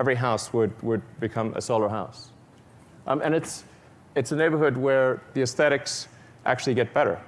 every house would, would become a solar house. Um, and it's, it's a neighborhood where the aesthetics actually get better.